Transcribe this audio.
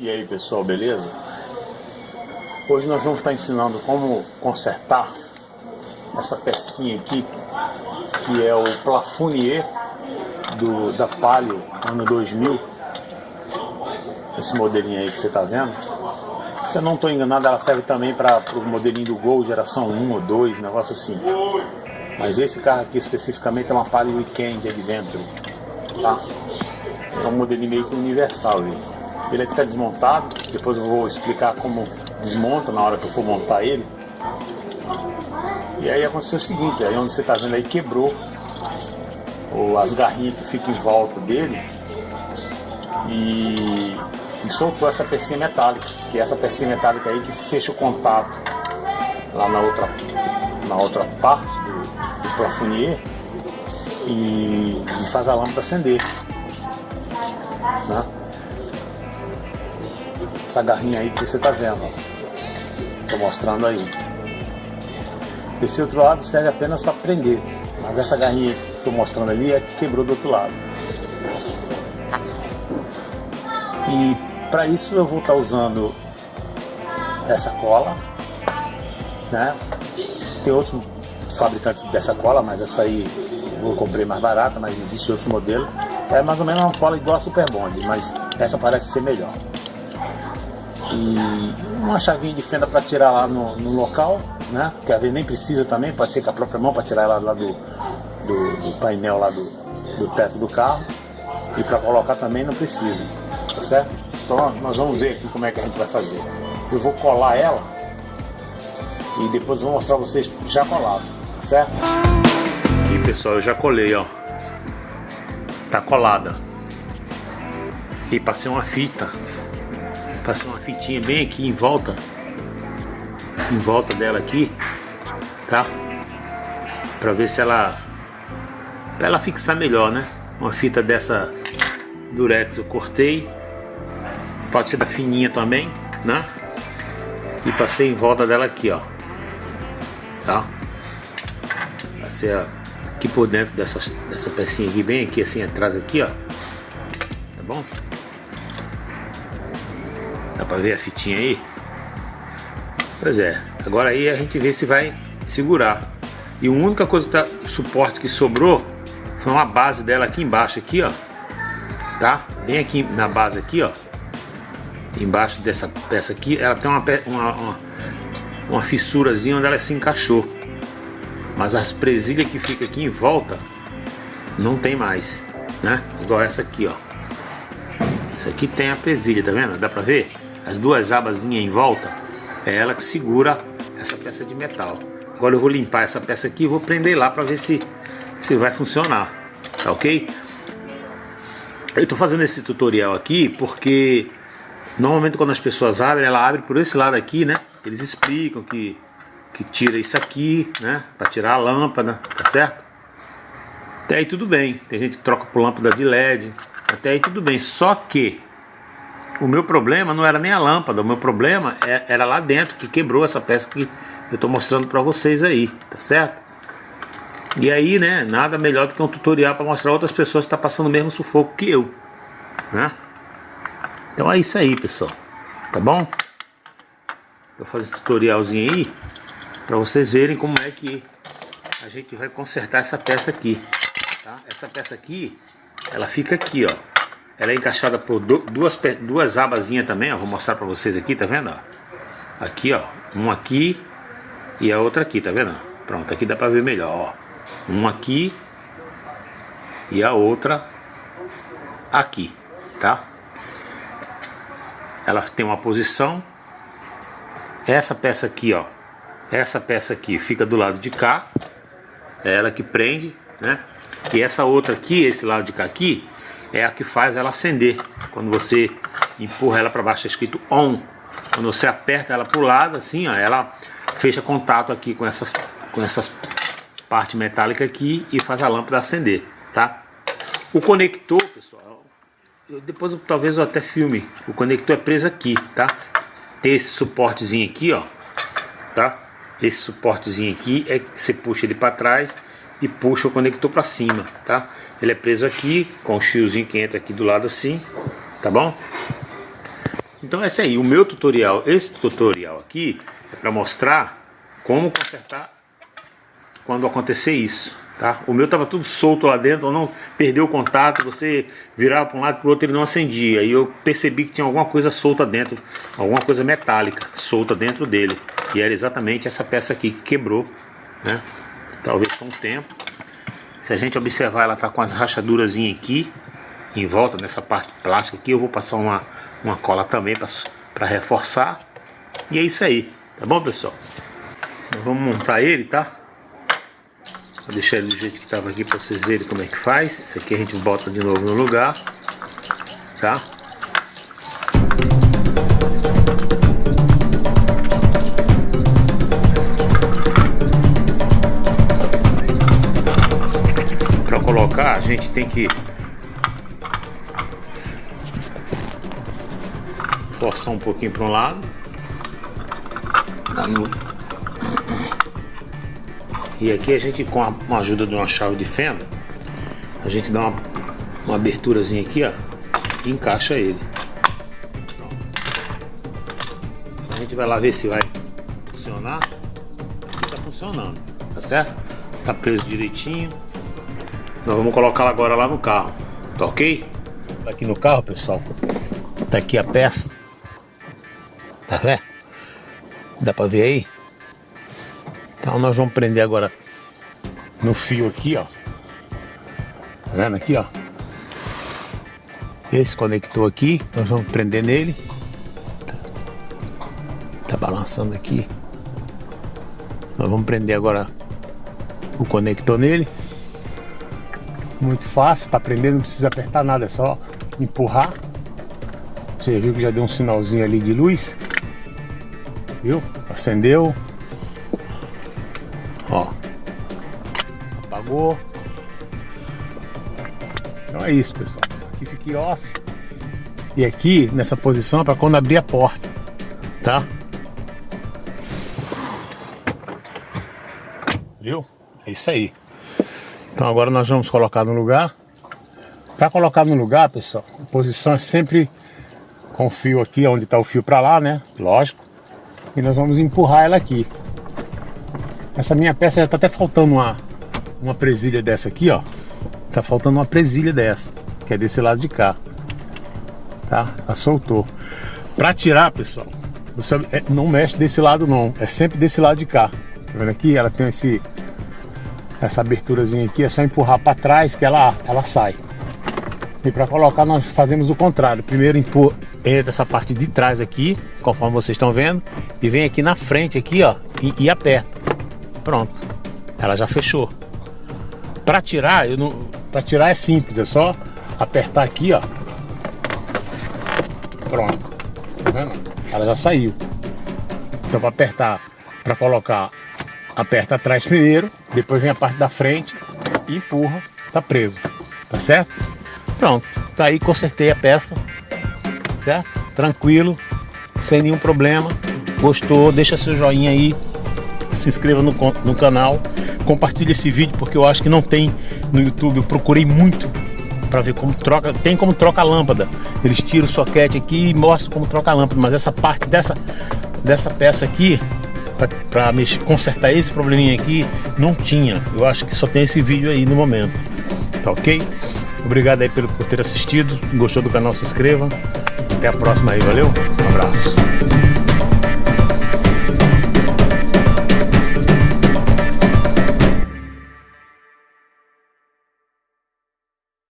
E aí pessoal, beleza? Hoje nós vamos estar ensinando como consertar essa pecinha aqui que é o plafonier do, da Palio ano 2000 esse modelinho aí que você está vendo se eu não estou enganado ela serve também para o modelinho do Gol geração 1 ou 2, negócio assim mas esse carro aqui especificamente é uma Palio Weekend Adventure tá? é um modelinho meio que universal. Ele aqui está desmontado, depois eu vou explicar como desmonta na hora que eu for montar ele. E aí aconteceu o seguinte, aí onde você está vendo aí quebrou ou as garrinhas que ficam em volta dele e, e soltou essa pecinha metálica, que é essa pecinha metálica aí que fecha o contato lá na outra, na outra parte do, do plafonier e, e faz a lâmpada acender. Né? Essa garrinha aí que você está vendo. Estou mostrando aí. Esse outro lado serve apenas para prender, mas essa garrinha que estou mostrando ali é que quebrou do outro lado. E para isso eu vou estar tá usando essa cola, né? Tem outros fabricantes dessa cola, mas essa aí eu comprei mais barata, mas existe outro modelo. É mais ou menos uma cola igual a Super Bond, mas essa parece ser melhor e uma chavinha de fenda para tirar lá no, no, local, né? Que às vezes nem precisa também, pode ser com a própria mão para tirar ela lá do, do, do, painel lá do, do teto do carro e para colocar também não precisa, tá certo? Então nós vamos ver aqui como é que a gente vai fazer. Eu vou colar ela e depois vou mostrar vocês já colado, tá certo? E pessoal, eu já colei, ó. Tá colada. E passei uma fita passar uma fitinha bem aqui em volta. Em volta dela aqui tá? Para ver se ela para ela fixar melhor né? Uma fita dessa durex eu cortei. Pode ser da fininha também né? E passei em volta dela aqui ó. Tá? Passei aqui por dentro dessa, dessa pecinha aqui bem aqui assim atrás aqui ó. Tá bom pra ver a fitinha aí? Pois é, agora aí a gente vê se vai segurar. E a única coisa que tá, suporte que sobrou foi uma base dela aqui embaixo, aqui ó. Tá? Bem aqui na base aqui ó. Embaixo dessa peça aqui, ela tem uma, uma, uma, uma fissurazinha onde ela se encaixou. Mas as presilhas que fica aqui em volta não tem mais, né? Igual essa aqui ó. Isso aqui tem a presilha, tá vendo? Dá pra ver? As duas abazinhas em volta, é ela que segura essa peça de metal. Agora eu vou limpar essa peça aqui e vou prender lá para ver se, se vai funcionar, tá ok? Eu estou fazendo esse tutorial aqui porque normalmente quando as pessoas abrem, ela abre por esse lado aqui, né? Eles explicam que, que tira isso aqui, né? Para tirar a lâmpada, tá certo? Até aí tudo bem, tem gente que troca por lâmpada de LED, até aí tudo bem, só que o meu problema não era nem a lâmpada, o meu problema é, era lá dentro, que quebrou essa peça que eu estou mostrando para vocês aí, tá certo? E aí, né, nada melhor do que um tutorial para mostrar outras pessoas que estão tá passando o mesmo sufoco que eu, né? Então é isso aí, pessoal, tá bom? Vou fazer esse tutorialzinho aí para vocês verem como é que a gente vai consertar essa peça aqui, tá? Essa peça aqui, ela fica aqui, ó. Ela é encaixada por duas, duas abazinhas também, ó. Vou mostrar pra vocês aqui, tá vendo? Ó? Aqui, ó. Um aqui e a outra aqui, tá vendo? Pronto, aqui dá pra ver melhor, ó. Um aqui e a outra aqui, tá? Ela tem uma posição. Essa peça aqui, ó. Essa peça aqui fica do lado de cá. É ela que prende, né? E essa outra aqui, esse lado de cá aqui, é a que faz ela acender. Quando você empurra ela para baixo, está escrito ON. Quando você aperta ela para o lado, assim, ó, ela fecha contato aqui com essas, com essas parte metálica aqui e faz a lâmpada acender, tá? O conector, pessoal, eu, depois eu, talvez eu até filme. O conector é preso aqui, tá? Tem esse suportezinho aqui, ó, tá? Esse suportezinho aqui é que você puxa ele para trás e puxa o conector para cima, tá? Ele é preso aqui, com o fiozinho que entra aqui do lado assim, tá bom? Então esse aí, o meu tutorial, esse tutorial aqui é para mostrar como consertar quando acontecer isso, tá? O meu tava tudo solto lá dentro, não perdeu o contato, você virava para um lado para o outro ele não acendia. E eu percebi que tinha alguma coisa solta dentro, alguma coisa metálica solta dentro dele. E era exatamente essa peça aqui que quebrou, né? Talvez com o tempo. Se a gente observar, ela tá com as rachaduras aqui, em volta dessa parte plástica aqui. Eu vou passar uma, uma cola também para reforçar. E é isso aí, tá bom pessoal? Então, vamos montar ele, tá? Vou deixar ele do jeito que estava aqui para vocês verem como é que faz. Isso aqui a gente bota de novo no lugar, tá? Gente tem que forçar um pouquinho para um lado. E aqui a gente, com a, ajuda de uma chave de fenda, a gente dá uma, uma aberturazinha aqui, ó, e encaixa ele. A gente vai lá ver se vai funcionar. Aqui tá funcionando, tá certo? Tá preso direitinho. Nós vamos colocá-la agora lá no carro, tá ok? Tá aqui no carro, pessoal. Tá aqui a peça. Tá vendo? Dá pra ver aí? Então nós vamos prender agora no fio aqui, ó. Tá vendo aqui, ó? Esse conector aqui, nós vamos prender nele. Tá, tá balançando aqui. Nós vamos prender agora o conector nele. Muito fácil para prender, não precisa apertar nada, é só empurrar. Você viu que já deu um sinalzinho ali de luz viu? Acendeu. Ó. Apagou. Então é isso, pessoal. Aqui fique off. E aqui, nessa posição, é para quando abrir a porta, tá? Viu? É isso aí. Então agora nós vamos colocar no lugar. Para colocar no lugar, pessoal, a posição é sempre com o fio aqui, onde está o fio para lá, né? Lógico. E nós vamos empurrar ela aqui. Essa minha peça já está até faltando uma, uma presilha dessa aqui, ó. Tá faltando uma presilha dessa, que é desse lado de cá. Tá? Ela soltou. Para tirar, pessoal, você é, não mexe desse lado não, é sempre desse lado de cá. Tá vendo aqui? Ela tem esse essa aberturazinha aqui, é só empurrar para trás que ela ela sai. E para colocar nós fazemos o contrário. Primeiro empurra, entra essa parte de trás aqui, conforme vocês estão vendo, e vem aqui na frente aqui, ó, e, e aperta. Pronto. Ela já fechou. Para tirar, eu não, para tirar é simples, é só apertar aqui, ó. Pronto. Tá vendo? Ela já saiu. Então para apertar, para colocar, aperta atrás primeiro, depois vem a parte da frente e empurra, tá preso. Tá certo? Pronto. Tá aí, consertei a peça certo? Tranquilo, sem nenhum problema. Gostou? Deixa seu joinha aí, se inscreva no, no canal, compartilhe esse vídeo porque eu acho que não tem no YouTube. Eu procurei muito para ver como troca, tem como troca a lâmpada. Eles tiram o soquete aqui e mostram como troca a lâmpada, mas essa parte dessa dessa peça aqui para consertar esse probleminha aqui não tinha. Eu acho que só tem esse vídeo aí no momento. Tá ok? Obrigado aí pelo, por ter assistido. Gostou do canal, se inscreva. Até a próxima aí, valeu? Um abraço.